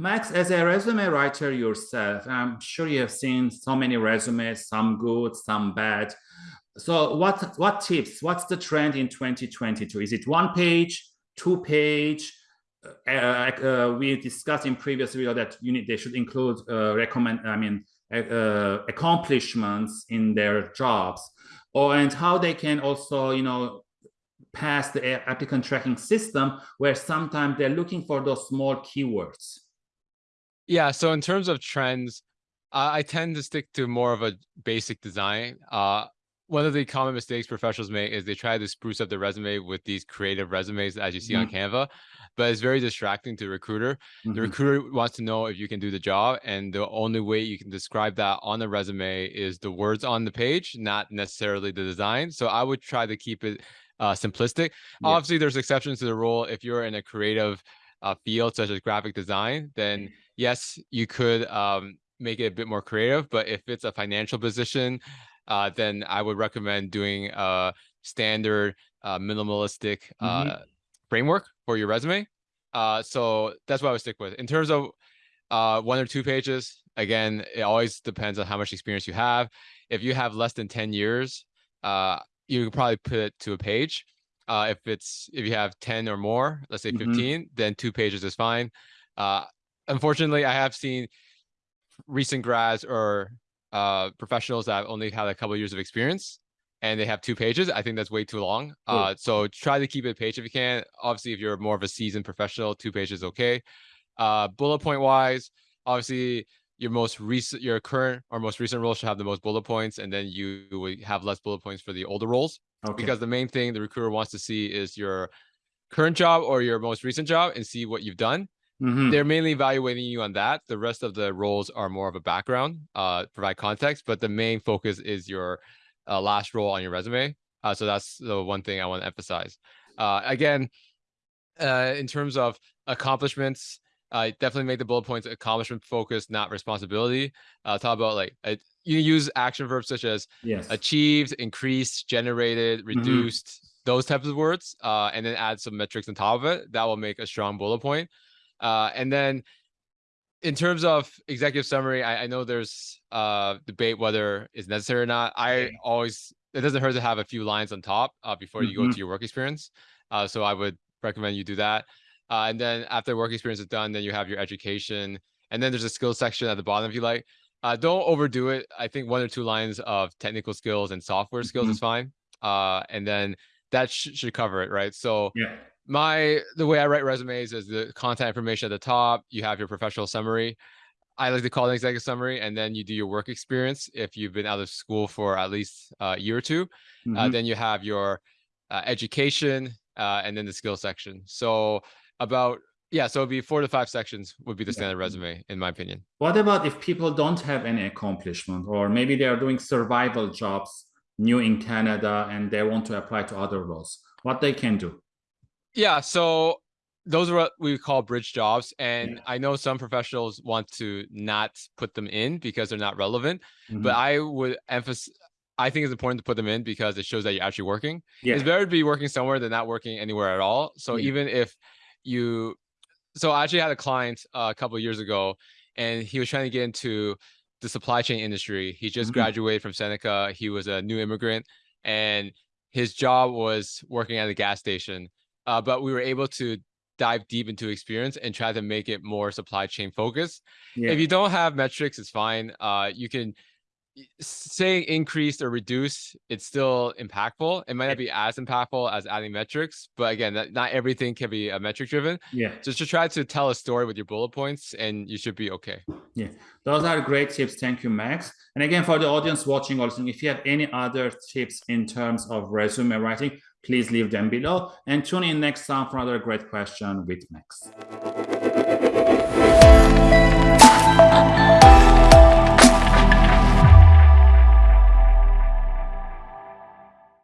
Max, as a resume writer yourself, I'm sure you have seen so many resumes, some good, some bad. So what, what tips, what's the trend in 2022? Is it one page, two page? Uh, uh, we discussed in previous video that you need, they should include uh, recommend, I mean, uh, accomplishments in their jobs or and how they can also, you know, pass the applicant tracking system where sometimes they're looking for those small keywords. Yeah, so in terms of trends, uh, I tend to stick to more of a basic design. Uh, one of the common mistakes professionals make is they try to spruce up their resume with these creative resumes as you see mm -hmm. on mm-hmm. Canva, but it's very distracting to the recruiter. Mm -hmm. The recruiter wants to know if you can do the job, and the only way you can describe that on the resume is the words on the page, not necessarily the design. So I would try to keep it uh, simplistic. Yeah. Obviously, there's exceptions to the rule. If you're in a creative uh, field such as graphic design, then mm-hmm yes, you could um, make it a bit more creative, but if it's a financial position, uh, then I would recommend doing a standard uh, minimalistic uh, mm -hmm. framework for your resume. Uh, so that's what I would stick with. In terms of uh, one or two pages, again, it always depends on how much experience you have. If you have less than 10 years, uh, you could probably put it to a page. Uh, if it's if you have 10 or more, let's say 15, mm -hmm. then two pages is fine. Uh, unfortunately, I have seen recent grads or uh, professionals that only had a couple of years of experience and they have two pages. I think that's way too long. Uh, so try to keep it a page if you can. Obviously, if you're more of a seasoned professional, two pages is okay. Uh, bullet point wise, obviously your most recent, your current or most recent role should have the most bullet points, and then you would have less bullet points for the older roles. Okay. Because the main thing the recruiter wants to see is your current job or your most recent job and see what you've done. Mm -hmm. They're mainly evaluating you on that. The rest of the roles are more of a background, uh, provide context, but the main focus is your uh, last role on your resume. Uh, so that's the one thing I want to emphasize. Uh, again, uh, in terms of accomplishments, uh, definitely make the bullet points accomplishment focused, not responsibility. Uh, talk about like uh, you use action verbs such as yes. achieved, increased, generated, mm-hmm. reduced, mm -hmm. those types of words, uh, and then add some metrics on top of it. That will make a strong bullet point. Uh, and then in terms of executive summary, I, I know there's uh, debate whether it's necessary or not. I always, it doesn't hurt to have a few lines on top uh, before you mm -hmm. go mm-hmm. to your work experience. Uh, so I would recommend you do that. Uh, and then after work experience is done, then you have your education. And then there's a skills section at the bottom if you like. Uh, don't overdo it. I think one or two lines of technical skills and software skills mm -hmm. is fine. Uh, and then that sh should cover it, right? So yeah my the way I write resumes is the contact information at the top. You have your professional summary. I like to call it an executive summary, and then you do your work experience. If you've been out of school for at least a year or 2 mm -hmm. uh, then you have your uh, education uh, and then the skill section. So about yeah, so it'd be four to five sections would be the standard yeah. resume, in my opinion. What about if people don't have any accomplishment, or maybe they are doing survival jobs new in Canada and they want to apply to other roles? What they can do? Yeah, so those are what we call bridge jobs. And yeah. I know some professionals want to not put them in because they're not relevant, mm -hmm. but mm-hmm. I would emphasize, I think it's important to put them in because it shows that you're actually working. Yeah. It's better to be working somewhere than not working anywhere at all. So yeah. even if you, so I actually had a client uh, a couple years ago and he was trying to get into the supply chain industry. He just mm -hmm. graduated from Seneca. He was a new immigrant and his job was working at a gas station uh, but we were able to dive deep into experience and try to make it more supply chain focused. Yeah. If you don't have metrics, it's fine. Uh, you can saying increased or reduced, it's still impactful. It might not be as impactful as adding metrics, but again, that, not everything can be a metric driven. Yeah. So just try to tell a story with your bullet points and you should be okay. Yeah, those are great tips. Thank you, Max. And again, for the audience watching or listening, if you have any other tips in terms of resume writing, please leave them below and tune in next time for another great question with Max.